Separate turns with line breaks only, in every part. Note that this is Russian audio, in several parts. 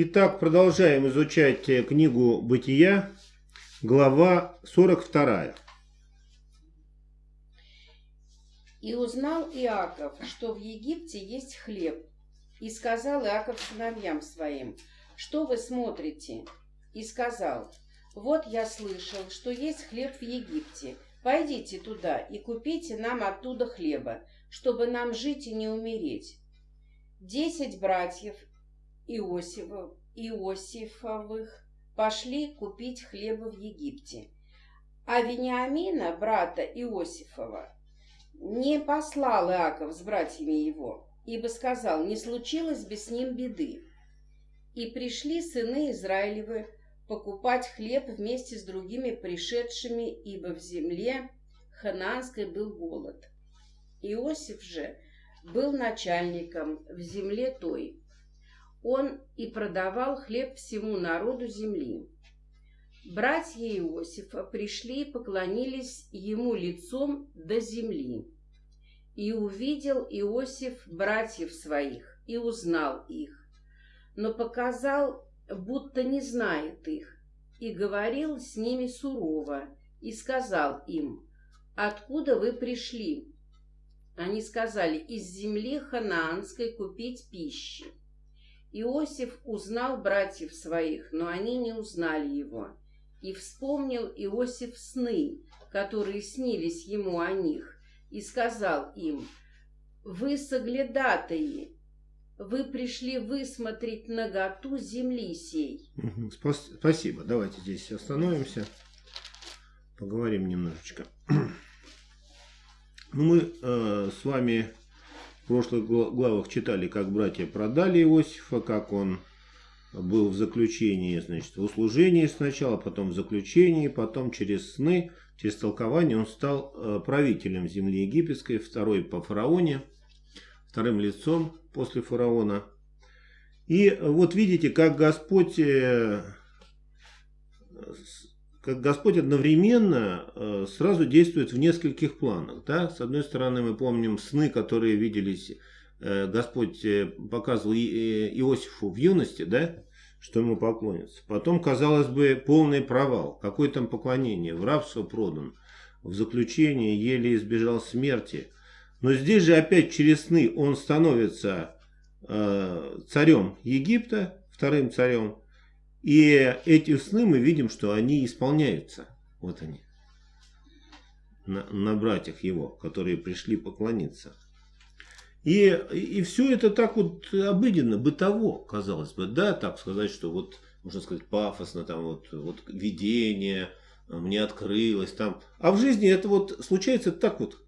Итак, продолжаем изучать э, книгу «Бытия», глава 42.
И узнал Иаков, что в Египте есть хлеб. И сказал Иаков сыновьям своим, что вы смотрите? И сказал, вот я слышал, что есть хлеб в Египте. Пойдите туда и купите нам оттуда хлеба, чтобы нам жить и не умереть. Десять братьев Иосифов, Иосифовых пошли купить хлеба в Египте. А Вениамина, брата Иосифова, не послал Иаков с братьями его, ибо сказал, не случилось бы с ним беды. И пришли сыны Израилевы покупать хлеб вместе с другими пришедшими, ибо в земле хананской был голод. Иосиф же был начальником в земле той. Он и продавал хлеб всему народу земли. Братья Иосифа пришли и поклонились ему лицом до земли. И увидел Иосиф братьев своих и узнал их, но показал, будто не знает их, и говорил с ними сурово, и сказал им, «Откуда вы пришли?» Они сказали, «Из земли ханаанской купить пищи». Иосиф узнал братьев своих, но они не узнали его. И вспомнил Иосиф сны, которые снились ему о них, и сказал им, «Вы соглядатые, вы пришли высмотреть наготу земли сей».
Спасибо. Давайте здесь остановимся, поговорим немножечко. Ну, мы э, с вами в прошлых главах читали, как братья продали Иосифа, как он был в заключении, значит, в услужении сначала, потом в заключении, потом через сны, через толкование он стал э, правителем земли египетской, второй по фараоне, вторым лицом после фараона. И вот видите, как Господь, э, как Господь одновременно э, сразу действует в нескольких планах. Да? С одной стороны, мы помним сны, которые виделись Э, Господь э, показывал Иосифу в юности, да, что ему поклонятся. Потом, казалось бы, полный провал. Какое там поклонение? В рабство продан. В заключение еле избежал смерти. Но здесь же опять через сны он становится царем Египта, вторым царем. И эти сны мы видим, что они исполняются. Вот они. На, на братьях его, которые пришли поклониться. И, и все это так вот обыденно, бытово, казалось бы, да, так сказать, что вот, можно сказать, пафосно, там вот, вот видение, мне открылось там. А в жизни это вот случается так вот,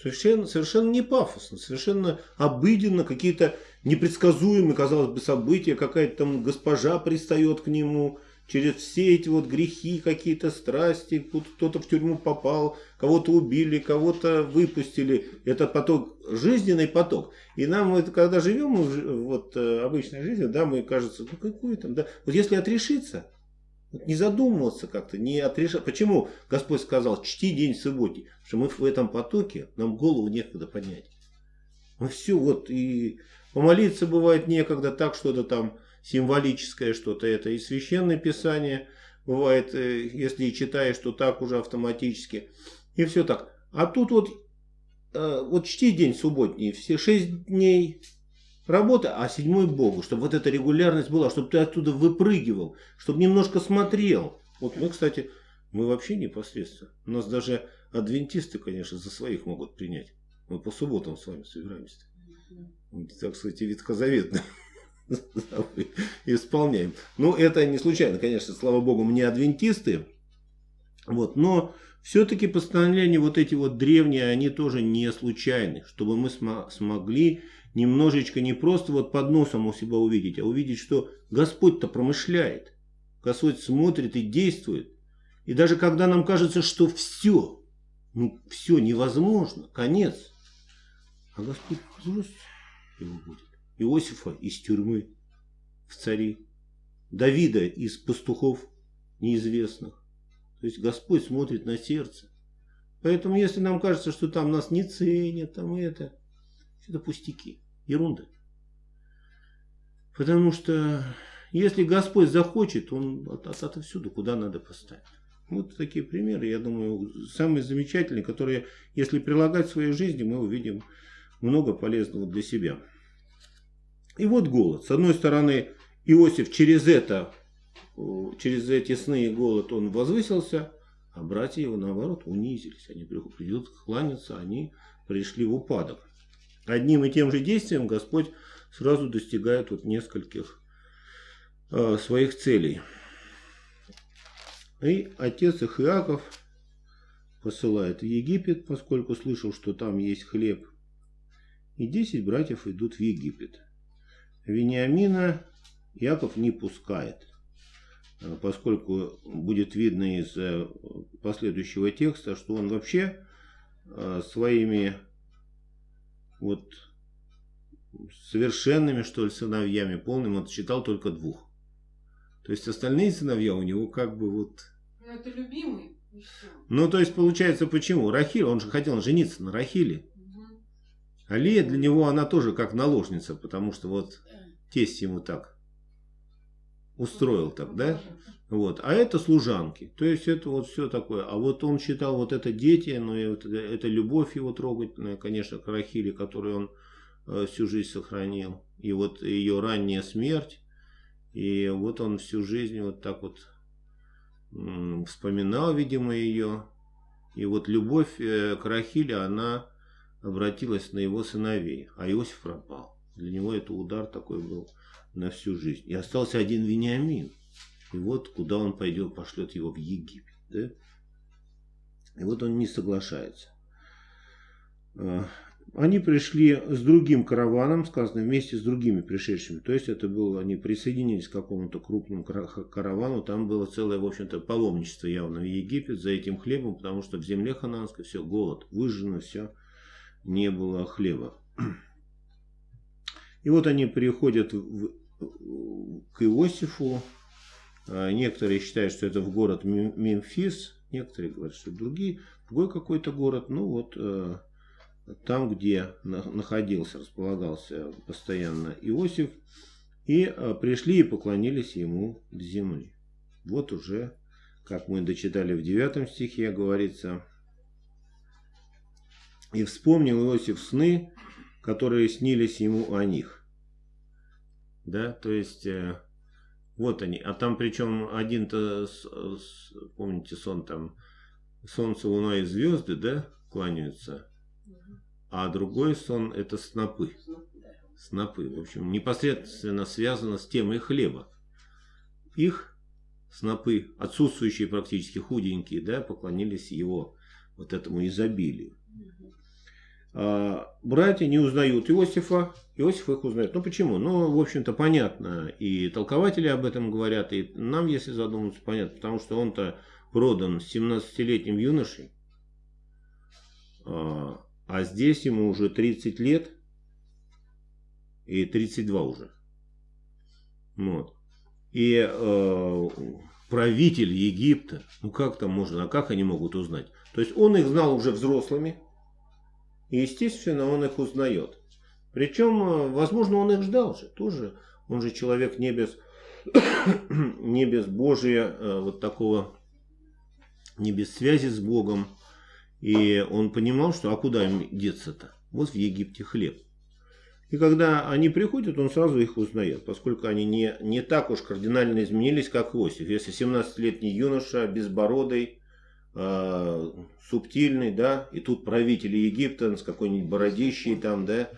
совершенно, совершенно не пафосно, совершенно обыденно, какие-то непредсказуемые, казалось бы, события, какая-то там госпожа пристает к нему, через все эти вот грехи, какие-то страсти, кто-то в тюрьму попал, кого-то убили, кого-то выпустили. Это поток, жизненный поток. И нам, вот, когда живем вот, э, обычной жизнью, да, мы кажется, ну какой там, да. Вот если отрешиться, не задумываться как-то, не отрешать. Почему Господь сказал, чти день субботний? Что мы в этом потоке, нам голову некогда поднять. Мы все вот, и помолиться бывает некогда, так что-то там символическое что-то это и священное писание бывает, э, если читаешь, то так уже автоматически. И все так. А тут вот, э, вот чти день субботний, все шесть дней работа, а седьмой Богу, чтобы вот эта регулярность была, чтобы ты оттуда выпрыгивал, чтобы немножко смотрел. Вот мы, кстати, мы вообще непосредственно. У нас даже адвентисты, конечно, за своих могут принять. Мы по субботам с вами собираемся. Так сказать, ветхозаветно. исполняем. Ну, это не случайно, конечно, слава богу, мы не адвентисты. Вот, но все-таки постановления вот эти вот древние, они тоже не случайны. Чтобы мы см смогли немножечко не просто вот под носом у себя увидеть, а увидеть, что Господь-то промышляет. Господь смотрит и действует. И даже когда нам кажется, что все, ну, все невозможно, конец, а Господь злость его будет. Иосифа из тюрьмы в цари, Давида из пастухов неизвестных. То есть Господь смотрит на сердце. Поэтому если нам кажется, что там нас не ценят, там это, это пустяки, ерунда. Потому что Если Господь захочет, Он от, от, отовсюду, куда надо поставить. Вот такие примеры, я думаю, самые замечательные, которые, если прилагать в своей жизни, мы увидим много полезного для себя. И вот голод. С одной стороны, Иосиф через это, через эти сны и голод, он возвысился, а братья его, наоборот, унизились. Они придут кланяться, они пришли в упадок. Одним и тем же действием Господь сразу достигает вот нескольких э, своих целей. И отец их Иаков посылает в Египет, поскольку слышал, что там есть хлеб. И десять братьев идут в Египет. Вениамина Яков не пускает, э, поскольку будет видно из э, последующего текста, что он вообще э, своими вот совершенными, что ли, сыновьями, полным, он считал только двух. То есть остальные сыновья у него как бы вот...
Ну, это любимый.
Ну, то есть, получается, почему? Рахиль, он же хотел жениться на Рахиле. А Лия для него, она тоже как наложница, потому что вот тесть ему так устроил так, да? Вот. А это служанки. То есть это вот все такое. А вот он считал вот это дети, ну и вот это, любовь его трогательная, конечно, к Рахиле, которую он э, всю жизнь сохранил. И вот ее ранняя смерть. И вот он всю жизнь вот так вот вспоминал, видимо, ее. И вот любовь э, к Рахиле, она обратилась на его сыновей, а Иосиф пропал. Для него это удар такой был на всю жизнь. И остался один Вениамин. И вот куда он пойдет, пошлет его в Египет. Да? И вот он не соглашается. А, они пришли с другим караваном, сказано, вместе с другими пришедшими. То есть это было, они присоединились к какому-то крупному каравану. Там было целое, в общем-то, паломничество явно в Египет за этим хлебом, потому что в земле хананской все, голод, выжжено все не было хлеба. И вот они приходят в, к Иосифу. А, некоторые считают, что это в город Мемфис, некоторые говорят, что другие, другой какой-то город. Ну вот э, там, где находился, располагался постоянно Иосиф. И э, пришли и поклонились ему до земли. Вот уже, как мы дочитали в 9 стихе, говорится, и вспомнил Иосиф сны, которые снились ему о них. Да, то есть, э, вот они. А там причем один-то, помните, сон там, солнце, луна и звезды, да, кланяются. А другой сон это снопы. Снопы. В общем, непосредственно связано с темой хлеба. Их снопы, отсутствующие практически худенькие, да, поклонились его вот этому изобилию. А, братья не узнают Иосифа, Иосиф их узнает. Ну почему? Ну, в общем-то, понятно. И толкователи об этом говорят, и нам, если задуматься, понятно. Потому что он-то продан 17-летним юношей, а, а здесь ему уже 30 лет и 32 уже. Вот. И э, правитель Египта, ну как там можно, а как они могут узнать? То есть он их знал уже взрослыми, и, естественно, он их узнает. Причем, э, возможно, он их ждал же. Тоже он же человек не без, не без Божия, э, вот такого, не без связи с Богом. И он понимал, что а куда им деться-то? Вот в Египте хлеб. И когда они приходят, он сразу их узнает, поскольку они не, не так уж кардинально изменились, как Иосиф. Если 17-летний юноша, безбородый, э, субтильный, да, и тут правитель Египта с какой-нибудь бородищей там, да,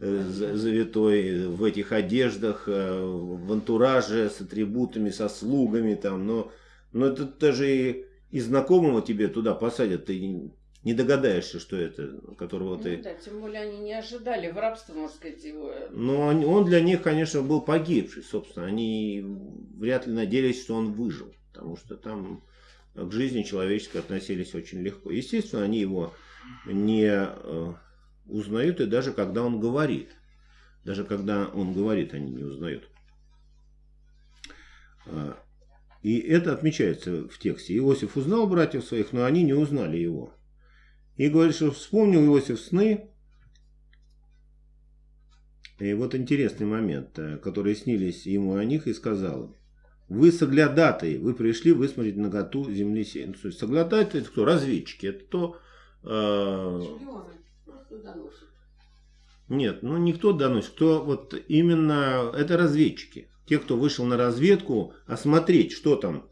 э, завитой в этих одеждах, э, в антураже, с атрибутами, со слугами там, но, но это даже и, и знакомого тебе туда посадят, ты не догадаешься, что это, которого
ну,
ты...
Да, тем более они не ожидали в рабство, можно сказать, его.
Но он, он для них, конечно, был погибший, собственно. Они вряд ли надеялись, что он выжил, потому что там к жизни человеческой относились очень легко. Естественно, они его не э, узнают, и даже когда он говорит. Даже когда он говорит, они не узнают. А, и это отмечается в тексте. Иосиф узнал братьев своих, но они не узнали его. И говорит, что вспомнил Иосиф сны, И вот интересный момент, э, который снились ему о них и сказал им. Вы соглядатые, вы пришли высмотреть наготу земли сей. Ну, то есть соглядатые это кто? Разведчики. Это то... Э... Нет, ну никто доносит. Кто вот именно... Это разведчики. Те, кто вышел на разведку, осмотреть, что там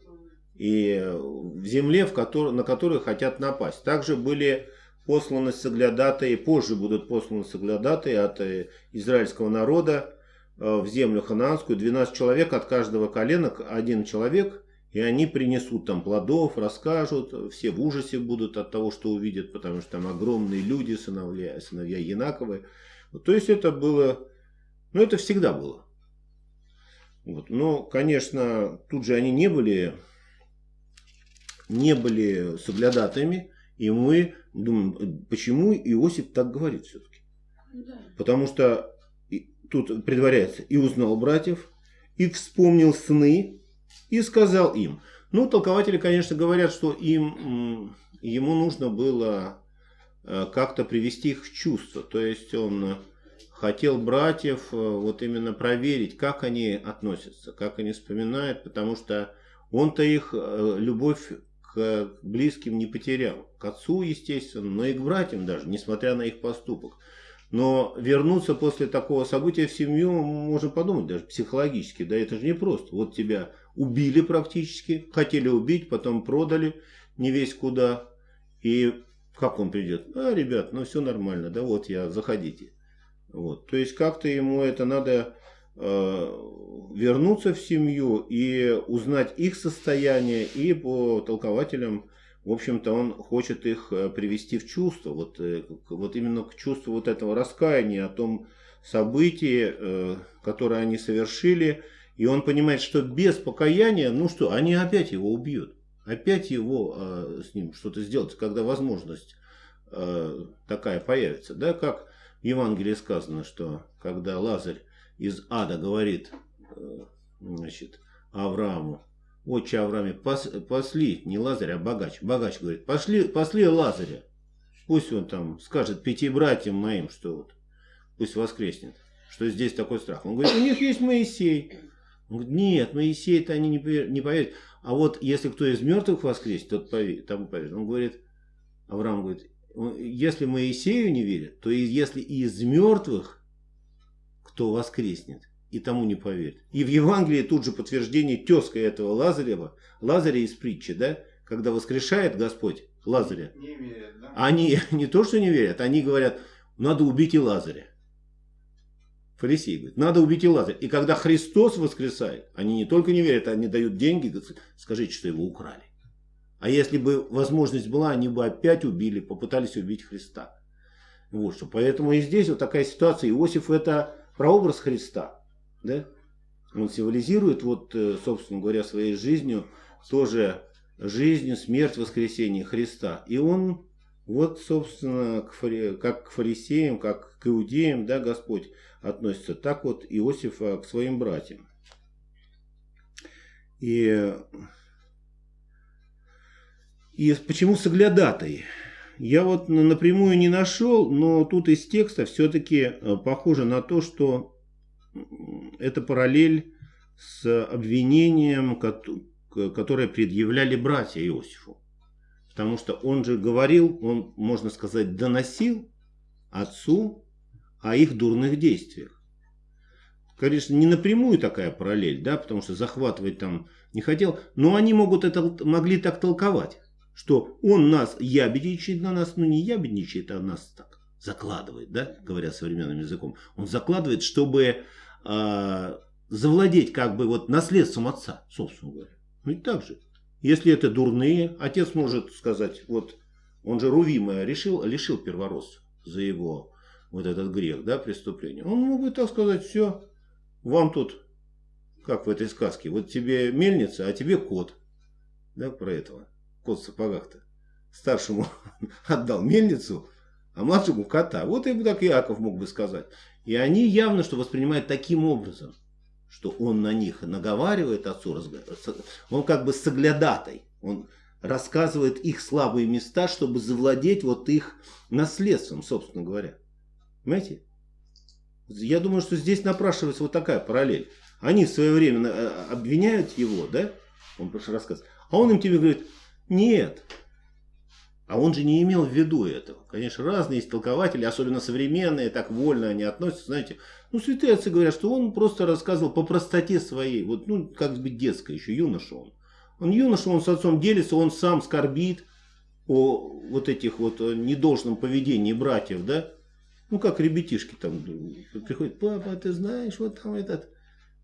и в земле, в которой, на которую хотят напасть. Также были посланы соглядатые, позже будут посланы соглядатые от э, израильского народа э, в землю хананскую. 12 человек от каждого колена, один человек, и они принесут там плодов, расскажут, все в ужасе будут от того, что увидят, потому что там огромные люди, сыновья, сыновья Янаковы. То есть это было, ну это всегда было. Вот. Но, конечно, тут же они не были не были соглядатаями, и мы думаем, почему Иосиф так говорит все-таки? Да. Потому что тут предваряется, и узнал братьев, и вспомнил сны, и сказал им. Ну, толкователи, конечно, говорят, что им, ему нужно было э, как-то привести их в чувство. То есть он хотел братьев э, вот именно проверить, как они относятся, как они вспоминают, потому что он-то их э, любовь к близким не потерял. К отцу, естественно, но и к братьям даже, несмотря на их поступок. Но вернуться после такого события в семью, можно подумать, даже психологически, да это же не просто. Вот тебя убили практически, хотели убить, потом продали не весь куда. И как он придет? А, ребят, ну все нормально, да вот я, заходите. Вот. То есть как-то ему это надо вернуться в семью и узнать их состояние, и по толкователям, в общем-то, он хочет их э, привести в чувство, вот, э, вот именно к чувству вот этого раскаяния о том событии, которое они совершили, и он понимает, что без покаяния, ну что, они опять его убьют, опять его с ним что-то сделать, когда возможность такая появится, да, как в Евангелии сказано, что когда Лазарь из ада говорит э, значит, Аврааму, отче Аврааме, пос, посли, не Лазарь, а богач. Богач говорит, пошли, посли Лазаря. Пусть он там скажет пяти братьям моим, что вот, пусть воскреснет, что здесь такой страх. Он говорит, у них есть Моисей. Он говорит, нет, Моисей-то они не поверят, не поверят. А вот если кто из мертвых воскреснет, тот поверит, тому поверит. Он говорит, Авраам говорит, если Моисею не верят, то и если из мертвых кто воскреснет, и тому не поверит. И в Евангелии тут же подтверждение тезка этого Лазарева, Лазаря из притчи, да, когда воскрешает Господь Лазаря. Не верят, да? Они не то, что не верят, они говорят, надо убить и Лазаря. Фарисеи говорят, надо убить и Лазаря. И когда Христос воскресает, они не только не верят, они дают деньги, скажите, что его украли. А если бы возможность была, они бы опять убили, попытались убить Христа. Вот что. Поэтому и здесь вот такая ситуация. Иосиф это прообраз Христа. Да? Он символизирует, вот, э, собственно говоря, своей жизнью тоже жизнь, смерть, воскресение Христа. И он, вот, собственно, к фари... как к фарисеям, как к иудеям, да, Господь относится, так вот Иосифа к своим братьям. И, и почему соглядатай? Я вот напрямую не нашел, но тут из текста все-таки э, похоже на то, что это параллель с обвинением, которое предъявляли братья Иосифу. Потому что он же говорил, он, можно сказать, доносил отцу о их дурных действиях. Конечно, не напрямую такая параллель, да, потому что захватывать там не хотел, но они могут это, могли так толковать что он нас ябедничает на нас, ну не ябедничает, а нас так закладывает, да, говоря современным языком. Он закладывает, чтобы э, завладеть как бы вот наследством отца, собственно говоря. Ну и так же. Если это дурные, отец может сказать, вот он же Рувима решил, лишил первородства за его вот этот грех, да, преступление. Он мог бы так сказать, все, вам тут, как в этой сказке, вот тебе мельница, а тебе кот. Да, про этого кот в сапогах-то. Старшему отдал мельницу, а младшему кота. Вот и так Иаков мог бы сказать. И они явно что воспринимают таким образом, что он на них наговаривает отцу, он как бы соглядатой, он рассказывает их слабые места, чтобы завладеть вот их наследством, собственно говоря. Понимаете? Я думаю, что здесь напрашивается вот такая параллель. Они в свое время э, обвиняют его, да? Он прошлый рассказ. А он им тебе говорит, нет. А он же не имел в виду этого. Конечно, разные есть толкователи, особенно современные, так вольно они относятся, знаете. Ну, святые отцы говорят, что он просто рассказывал по простоте своей, вот, ну, как быть детской, еще юноша он. Он юноша, он с отцом делится, он сам скорбит о вот этих вот недолжном поведении братьев, да. Ну, как ребятишки там приходят, папа, ты знаешь, вот там этот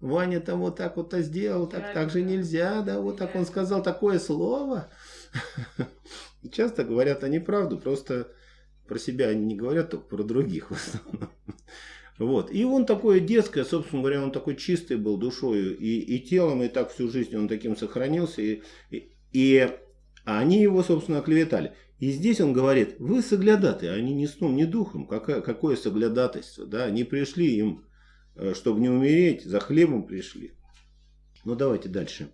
Ваня там вот так вот-то сделал, так, так же нельзя, да, вот так он сказал такое слово. Часто говорят они правду, просто про себя они не говорят, только про других в основном. Вот. И он такое детское, собственно говоря, он такой чистый был душою и, и телом, и так всю жизнь он таким сохранился. И, и, и они его, собственно, оклеветали. И здесь он говорит, вы соглядаты, они не сном, не духом. Какое, какое соглядатайство, да? Они пришли им, чтобы не умереть, за хлебом пришли. Ну, давайте дальше.